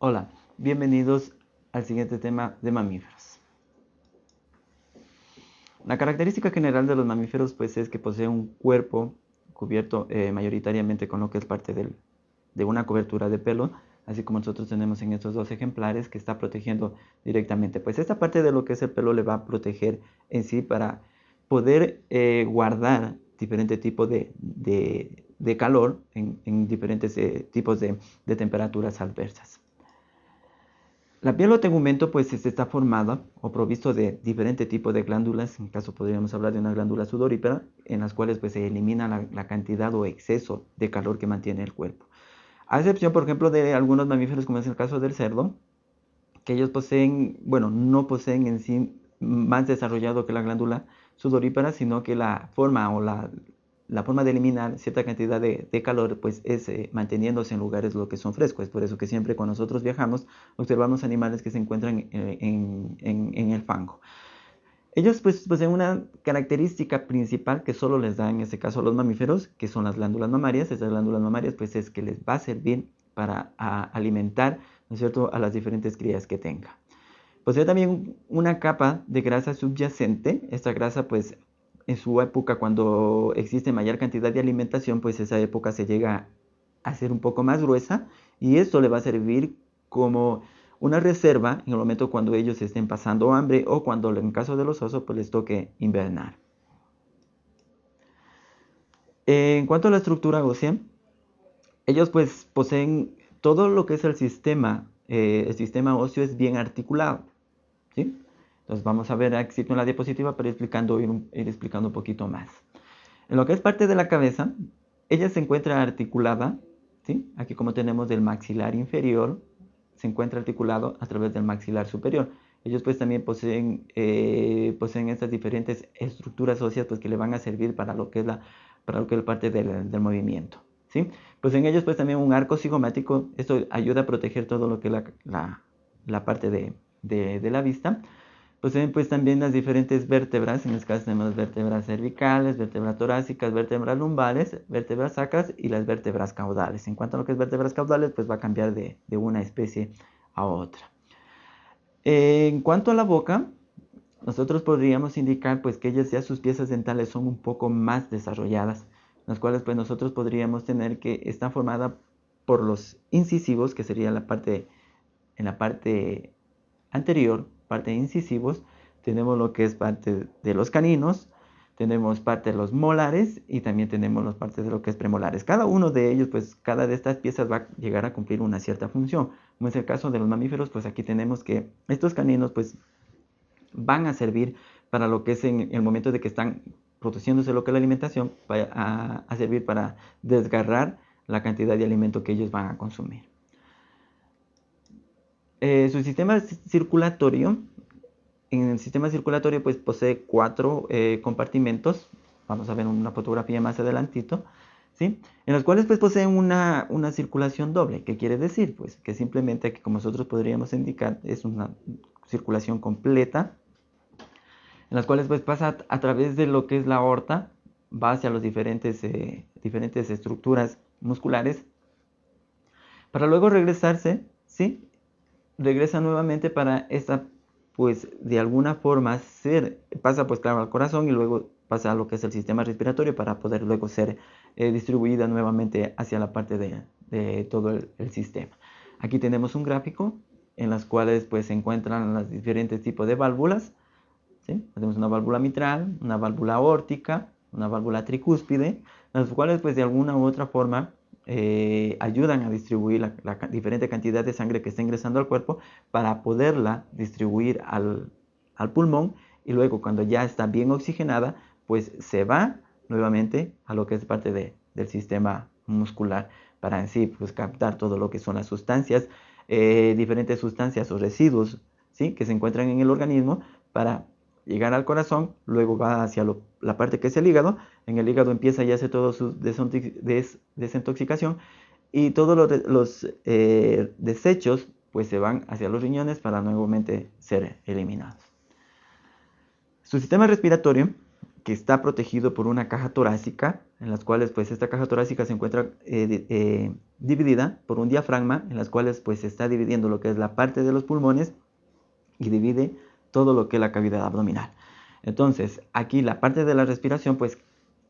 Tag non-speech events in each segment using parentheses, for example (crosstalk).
Hola, bienvenidos al siguiente tema de mamíferos. La característica general de los mamíferos pues es que posee un cuerpo cubierto eh, mayoritariamente con lo que es parte de una cobertura de pelo, así como nosotros tenemos en estos dos ejemplares que está protegiendo directamente. Pues esta parte de lo que es el pelo le va a proteger en sí para poder eh, guardar diferentes tipos de, calor en, diferentes eh, tipos de temperaturas adversas. La piel o tegumento pues está formada o provisto de diferentes tipos de glándulas, en caso podríamos hablar de una glándula sudorípara, en las cuales pues se elimina la, cantidad o exceso de calor que mantiene el cuerpo. A excepción, por ejemplo, de algunos mamíferos, como es el caso del cerdo, que ellos poseen, bueno, no poseen en sí más desarrollado que la glándula sudorípara, sino que la forma o la, la forma de eliminar cierta cantidad de, calor pues es eh, manteniéndose en lugares lo que son frescos. Es por eso que siempre cuando nosotros viajamos observamos animales que se encuentran eh, en, el fango. Ellos pues poseen una característica principal que solo les da en este caso a los mamíferos, que son las glándulas mamarias. Estas glándulas mamarias pues es que les va a servir para alimentar, ¿no es cierto?, a las diferentes crías que tenga. Posee también una capa de grasa subyacente. Esta grasa pues en su época cuando existe mayor cantidad de alimentación, pues esa época se llega a ser un poco más gruesa y esto le va a servir como una reserva en el momento cuando ellos estén pasando hambre o cuando en caso de los osos pues les toque invernar. En cuanto a la estructura ósea, ellos pues poseen todo lo que es el sistema, eh, el sistema óseo es bien articulado, ¿sí? Entonces vamos a ver aquí en la diapositiva para ir explicando, ir, explicando un poquito más. En lo que es parte de la cabeza, ella se encuentra articulada, ¿sí? aquí como tenemos del maxilar inferior, se encuentra articulado a través del maxilar superior. Ellos pues también poseen, eh, poseen estas diferentes estructuras óseas pues que le van a servir para lo que es la, para lo que es parte del, del movimiento. ¿sí? Pues en ellos pues también un arco cigomático, esto ayuda a proteger todo lo que es la, la, la parte de, de, de la vista. Poseen pues también las diferentes vértebras, en este caso tenemos vértebras cervicales, vértebras torácicas, vértebras lumbares, vértebras sacras y las vértebras caudales. En cuanto a lo que es vértebras caudales, pues va a cambiar de, una especie a otra. en cuanto a la boca, nosotros podríamos indicar pues que ellas ya sus piezas dentales son un poco más desarrolladas, las cuales pues nosotros podríamos tener que está formada por los incisivos, que sería la parte, en la parte anterior, parte de incisivos, tenemos lo que es parte de los caninos, tenemos parte de los molares y también tenemos las partes de lo que es premolares. Cada uno de ellos, pues cada de estas piezas va a llegar a cumplir una cierta función. Como es el caso de los mamíferos, pues aquí tenemos que estos caninos pues van a servir para lo que es en el momento de que están produciéndose lo que es la alimentación, va a servir para desgarrar la cantidad de alimento que ellos van a consumir. Eh, su sistema circulatorio, en el sistema circulatorio pues posee cuatro eh, compartimentos, vamos a ver una fotografía más adelantito, ¿sí? en los cuales pues poseen una, una, circulación doble, ¿qué quiere decir? Pues que simplemente que como nosotros podríamos indicar es una circulación completa, en las cuales pues pasa a través de lo que es la aorta, va hacia las diferentes, eh, diferentes estructuras musculares, para luego regresarse, ¿sí? Regresa nuevamente para esta, pues de alguna forma ser, pasa pues claro al corazón y luego pasa a lo que es el sistema respiratorio para poder luego ser eh, distribuida nuevamente hacia la parte de, todo el, sistema. Aquí tenemos un gráfico en las cuales pues se encuentran los diferentes tipos de válvulas. Tenemos una válvula mitral, una válvula aórtica, una válvula tricúspide, las cuales pues de alguna u otra forma eh, ayudan a distribuir la, diferente cantidad de sangre que está ingresando al cuerpo para poderla distribuir al, pulmón y luego cuando ya está bien oxigenada, pues se va nuevamente a lo que es parte del sistema muscular para en sí pues, captar todo lo que son las sustancias, eh, diferentes sustancias o residuos ¿sí? que se encuentran en el organismo para llegar al corazón, luego va hacia la parte que es el hígado, en el hígado empieza ya a hacer todo su desintoxicación y todos los, eh, desechos pues se van hacia los riñones para nuevamente ser eliminados. Su sistema respiratorio, que está protegido por una caja torácica, en las cuales pues esta caja torácica se encuentra eh, eh, dividida por un diafragma, en las cuales pues se está dividiendo lo que es la parte de los pulmones y divide todo lo que es la cavidad abdominal. Entonces, aquí la parte de la respiración, pues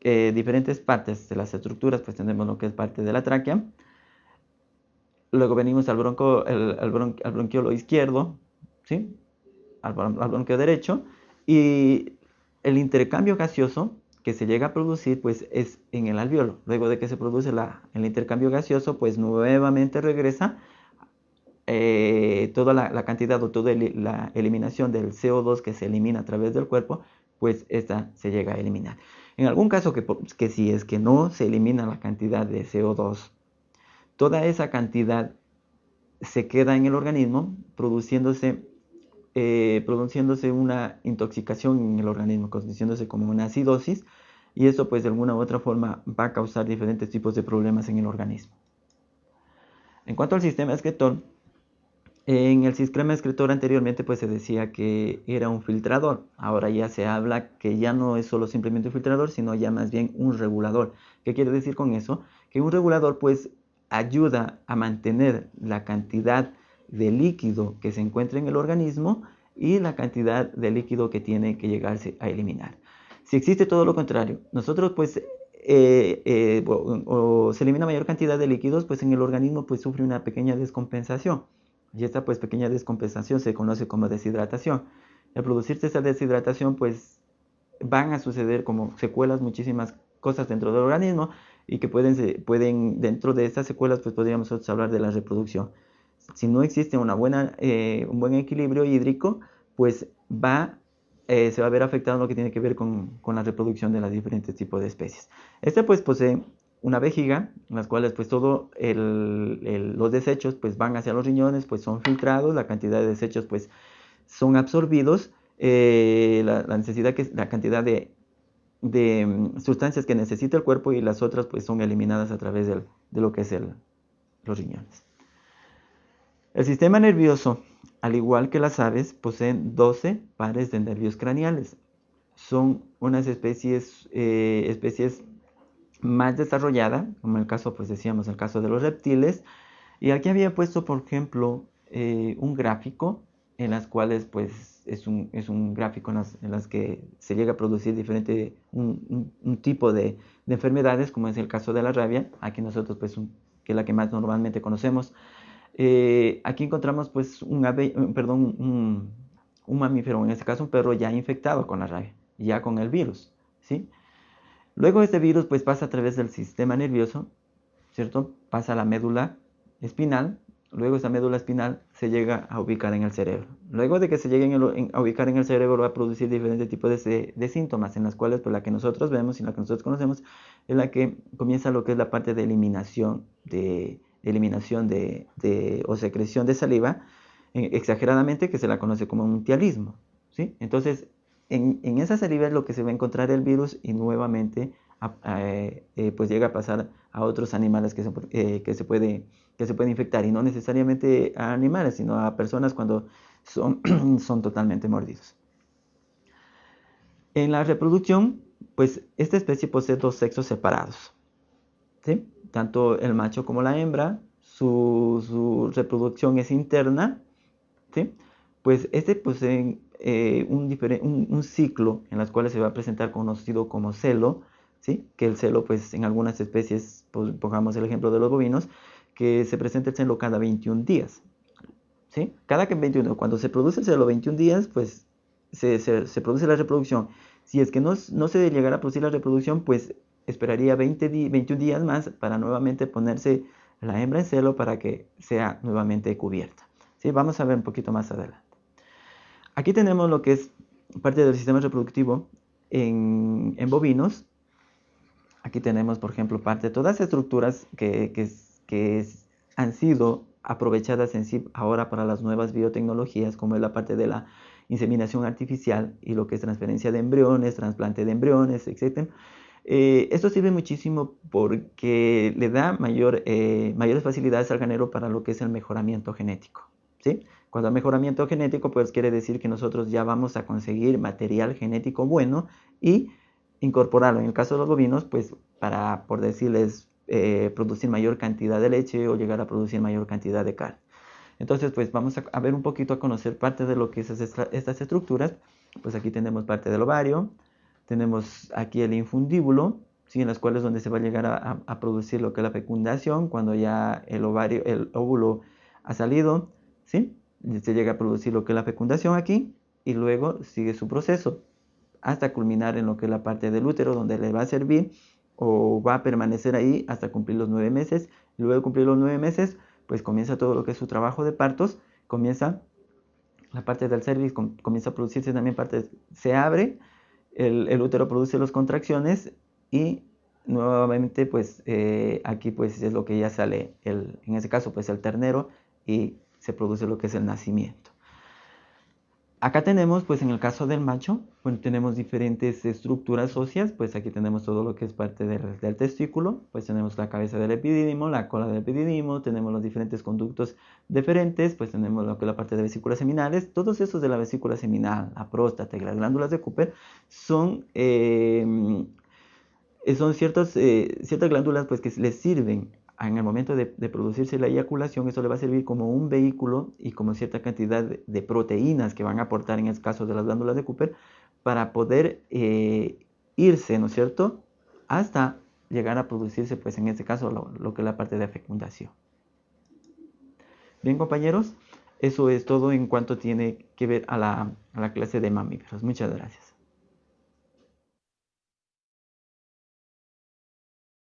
eh, diferentes partes de las estructuras, pues tenemos lo que es parte de la tráquea. Luego venimos al, bronco, al, bronquiolo izquierdo, ¿sí? al, al bronquio derecho. Y el intercambio gaseoso que se llega a producir pues es en el alveolo. Luego de que se produce el intercambio gaseoso pues nuevamente regresa eh, toda la, cantidad o toda la eliminación del CO2 que se elimina a través del cuerpo pues esta se llega a eliminar. En algún caso que, que si es que no se elimina la cantidad de CO2, toda esa cantidad se queda en el organismo produciéndose eh, produciéndose una intoxicación en el organismo, constituyéndose como una acidosis, y eso pues de alguna u otra forma va a causar diferentes tipos de problemas en el organismo. En cuanto al sistema excretor, en el sistema excretor anteriormente pues se decía que era un filtrador, ahora ya se habla que ya no es solo simplemente un filtrador, sino ya más bien un regulador. ¿Qué quiere decir con eso? Que un regulador pues ayuda a mantener la cantidad de líquido que se encuentra en el organismo y la cantidad de líquido que tiene que llegarse a eliminar. Si existe todo lo contrario, nosotros pues eh, eh, se elimina mayor cantidad de líquidos, pues en el organismo pues sufre una pequeña descompensación. Y esta pues pequeña descompensación se conoce como deshidratación. Al producirse esa deshidratación pues van a suceder como secuelas muchísimas cosas dentro del organismo y que pueden, pueden dentro de estas secuelas pues podríamos hablar de la reproducción si no existe una buena, eh, un buen equilibrio hídrico, pues va, eh, se va a ver afectado lo que tiene que ver con, con, la reproducción de los diferentes tipos de especies. Este pues posee una vejiga, en las cuales pues todos los desechos pues van hacia los riñones, pues son filtrados, la cantidad de desechos pues son absorbidos, eh, la, necesidad que, la cantidad de, de, mm, sustancias que necesita el cuerpo y las otras pues son eliminadas a través de lo que es el, los riñones. El sistema nervioso, al igual que las aves, poseen 12 pares de nervios craneales. Son unas especies, eh, especies más desarrolladas, como en el caso, pues decíamos, el caso de los reptiles. Y aquí había puesto, por ejemplo, eh, un gráfico en las cuales, pues, es un, es un gráfico en las, que se llega a producir diferente, un, tipo de, de, enfermedades, como es el caso de la rabia. Aquí nosotros, pues, que es la que más normalmente conocemos. Eh, aquí encontramos pues un ave, perdón, un, mamífero, en este caso un perro ya infectado con la rabia, ya con el virus, ¿sí? Luego este virus pues pasa a través del sistema nervioso, ¿cierto? Pasa a la médula espinal, luego esa médula espinal se llega a ubicar en el cerebro. Luego de que se llegue a ubicar en el cerebro va a producir diferentes tipos de, de, síntomas, en las cuales pues la que nosotros vemos y la que nosotros conocemos es la que comienza lo que es la parte de eliminación de, eliminación de, o secreción de saliva eh, exageradamente que se la conoce como un tialismo. ¿sí? Entonces, en, esa saliva es lo que se va a encontrar el virus y nuevamente eh, eh, pues llega a pasar a otros animales que se, que, se puede, que se puede infectar y no necesariamente a animales, sino a personas cuando son, (clears throat) son totalmente mordidos. En la reproducción, pues esta especie posee dos sexos separados. ¿sí? tanto el macho como la hembra, su, reproducción es interna, ¿sí? pues este posee eh, un, ciclo en las cuales se va a presentar conocido como celo, ¿sí? que el celo pues en algunas especies, pues, pongamos el ejemplo de los bovinos, que se presenta el celo cada 21 días. ¿sí? Cada que 21, cuando se produce el celo 21 días, pues se, se, produce la reproducción. Si es que no, no se llegara a producir la reproducción, pues esperaría 20 21 días más para nuevamente ponerse la hembra en celo para que sea nuevamente cubierta. ¿Sí? Vamos a ver un poquito más adelante. Aquí tenemos lo que es parte del sistema reproductivo en, bovinos. Aquí tenemos, por ejemplo, parte de todas las estructuras que, que han sido aprovechadas en sí ahora para las nuevas biotecnologías, como es la parte de la inseminación artificial y lo que es transferencia de embriones, trasplante de embriones, etc. Eh, esto sirve muchísimo porque le da mayor, eh, mayores facilidades al ganero para lo que es el mejoramiento genético. ¿sí? Cuando hay mejoramiento genético, pues quiere decir que nosotros ya vamos a conseguir material genético bueno y incorporarlo. En el caso de los bovinos, pues para, por decirles, eh, producir mayor cantidad de leche o llegar a producir mayor cantidad de carne. Entonces, pues vamos a, ver un poquito, a conocer parte de lo que es estas estructuras. Pues aquí tenemos parte del ovario, tenemos aquí el infundíbulo, ¿sí? en las cuales donde se va a llegar a, producir lo que es la fecundación, cuando ya el ovario, el óvulo ha salido, ¿sí? Se llega a producir lo que es la fecundación aquí, y luego sigue su proceso hasta culminar en lo que es la parte del útero, donde le va a servir o va a permanecer ahí hasta cumplir los nueve meses. Luego de cumplir los nueve meses, pues comienza todo lo que es su trabajo de partos, comienza la parte del cervix, comienza a producirse también parte, se abre, el, útero produce las contracciones y nuevamente pues eh, aquí pues es lo que ya sale, el, en ese caso pues el ternero y se produce lo que es el nacimiento. Acá tenemos, pues en el caso del macho, bueno, tenemos diferentes estructuras óseas, pues aquí tenemos todo lo que es parte del, testículo, pues tenemos la cabeza del epidídimo, la cola del epidídimo, tenemos los diferentes conductos deferentes, pues tenemos lo que es la parte de vesículas seminales, todos esos de la vesícula seminal, la próstata y las glándulas de Cooper son, eh, son ciertas, eh, ciertas glándulas pues que les sirven en el momento de, producirse la eyaculación, eso le va a servir como un vehículo y como cierta cantidad de, proteínas que van a aportar en el caso de las glándulas de Cooper para poder eh, irse, ¿no es cierto?, hasta llegar a producirse, pues en este caso, lo, que es la parte de fecundación. Bien, compañeros, eso es todo en cuanto tiene que ver a la, a la clase de mamíferos. Muchas gracias.